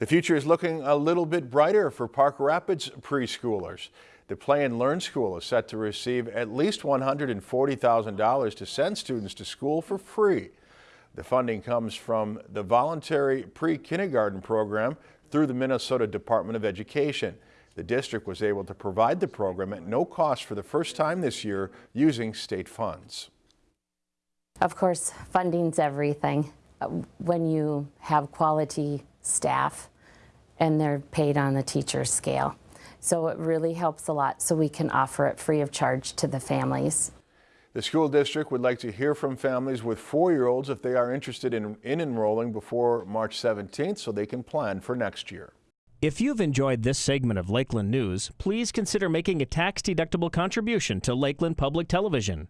The future is looking a little bit brighter for Park Rapids preschoolers. The Play and Learn School is set to receive at least $140,000 to send students to school for free. The funding comes from the voluntary pre-kindergarten program through the Minnesota Department of Education. The district was able to provide the program at no cost for the first time this year using state funds. Of course, funding's everything. Uh, When you have quality staff and they're paid on the teacher scale. So it really helps a lot so we can offer it free of charge to the families. The school district would like to hear from families with four-year-olds if they are interested in, in enrolling before March 17th so they can plan for next year. If you've enjoyed this segment of Lakeland News, please consider making a tax-deductible contribution to Lakeland Public Television.